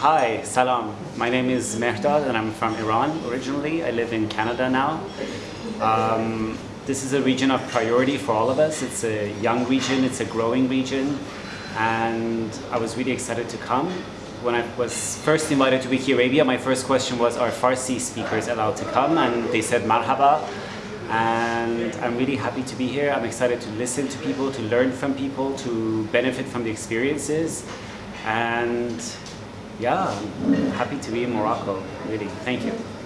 Hi, salam. My name is Mehdad and I'm from Iran originally. I live in Canada now. Um, this is a region of priority for all of us. It's a young region, it's a growing region, and I was really excited to come. When I was first invited to Wiki Arabia, my first question was, are Farsi speakers allowed to come? And they said, marhaba. And I'm really happy to be here. I'm excited to listen to people, to learn from people, to benefit from the experiences. And yeah, happy to be in Morocco, really. Thank you.